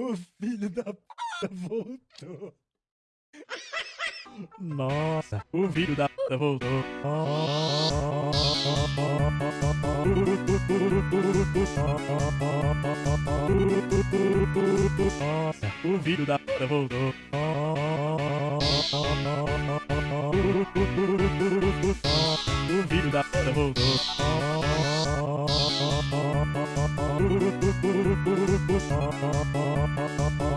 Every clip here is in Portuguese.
O filho da p voltou. Nossa, o filho da p voltou. Nossa, o filho da p voltou. O filho da p voltou.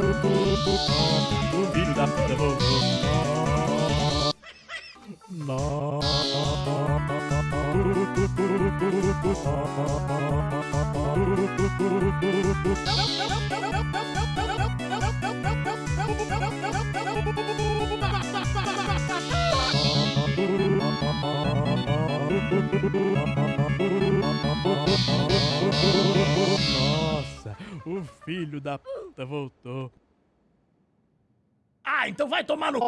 Nope, nope, nope. O filho da p voltou. Ah, então vai tomar no...